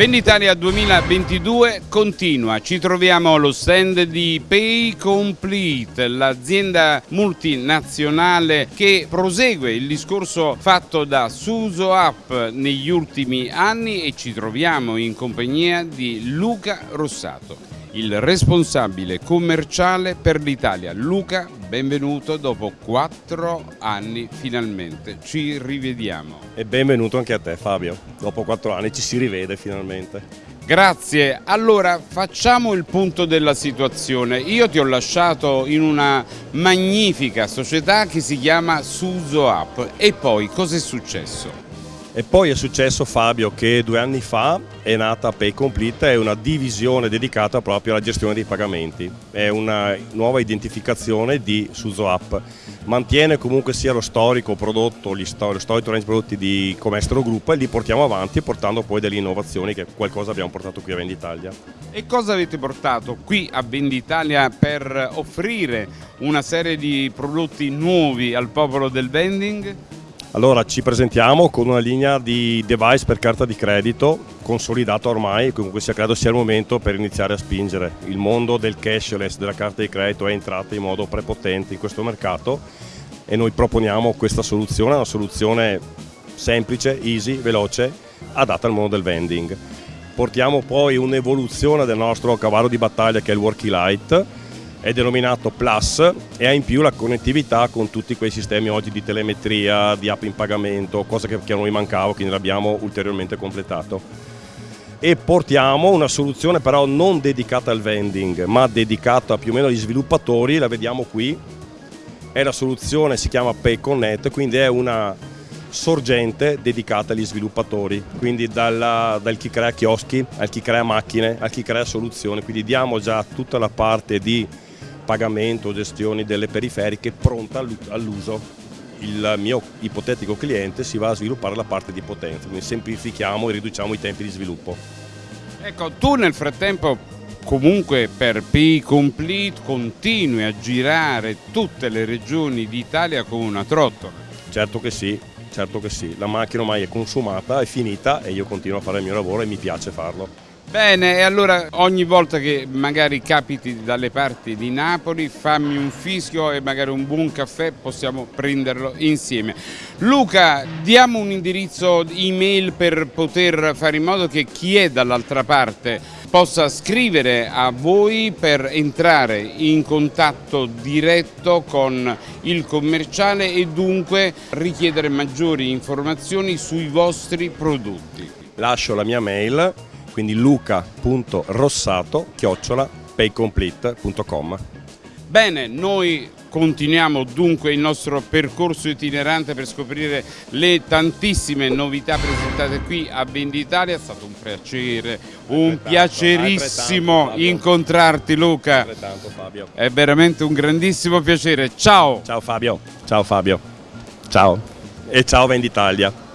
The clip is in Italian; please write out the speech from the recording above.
Venditalia 2022 continua, ci troviamo allo stand di Pay Complete, l'azienda multinazionale che prosegue il discorso fatto da Suso App negli ultimi anni e ci troviamo in compagnia di Luca Rossato il responsabile commerciale per l'Italia. Luca, benvenuto dopo quattro anni finalmente, ci rivediamo. E benvenuto anche a te Fabio, dopo quattro anni ci si rivede finalmente. Grazie, allora facciamo il punto della situazione. Io ti ho lasciato in una magnifica società che si chiama Suzo App e poi cosa è successo? E poi è successo Fabio che due anni fa è nata Pay Complete, è una divisione dedicata proprio alla gestione dei pagamenti, è una nuova identificazione di Suzo App. Mantiene comunque sia lo storico prodotto, stor- lo storico range prodotti di Comestro Group e li portiamo avanti portando poi delle innovazioni che qualcosa abbiamo portato qui a Venditalia. E cosa avete portato qui a Venditalia per offrire una serie di prodotti nuovi al popolo del vending? Allora ci presentiamo con una linea di device per carta di credito consolidata ormai, comunque sia credo sia il momento per iniziare a spingere. Il mondo del cashless, della carta di credito è entrato in modo prepotente in questo mercato e noi proponiamo questa soluzione, una soluzione semplice, easy, veloce, adatta al mondo del vending. Portiamo poi un'evoluzione del nostro cavallo di battaglia che è il Worky Light, è denominato Plus e ha in più la connettività con tutti quei sistemi oggi di telemetria, di app in pagamento, cosa che, che a noi mancava, quindi l'abbiamo ulteriormente completato. E portiamo una soluzione però non dedicata al vending, ma dedicata più o meno agli sviluppatori, la vediamo qui, è la soluzione, si chiama PayConnect, quindi è una sorgente dedicata agli sviluppatori, quindi dalla, dal chi crea chioschi al chi crea macchine, al chi crea soluzioni, quindi diamo già tutta la parte di pagamento, gestione delle periferiche pronta all'uso. Il mio ipotetico cliente si va a sviluppare la parte di potenza, quindi semplifichiamo e riduciamo i tempi di sviluppo. Ecco, tu nel frattempo comunque per Pay Complete continui a girare tutte le regioni d'Italia con una trottola. Certo che sì, certo che sì, la macchina ormai è consumata, è finita e io continuo a fare il mio lavoro e mi piace farlo. Bene, e allora ogni volta che magari capiti dalle parti di Napoli fammi un fischio e magari un buon caffè possiamo prenderlo insieme. Luca, diamo un indirizzo email per poter fare in modo che chi è dall'altra parte possa scrivere a voi per entrare in contatto diretto con il commerciale e dunque richiedere maggiori informazioni sui vostri prodotti. Lascio la mia mail quindi luca.rossato chiocciola paycomplete.com Bene, noi continuiamo dunque il nostro percorso itinerante per scoprire le tantissime novità presentate qui a Venditalia, è stato un piacere, un piacerissimo incontrarti Luca, è veramente un grandissimo piacere, ciao! Ciao Fabio, ciao Fabio, ciao. E ciao Venditalia!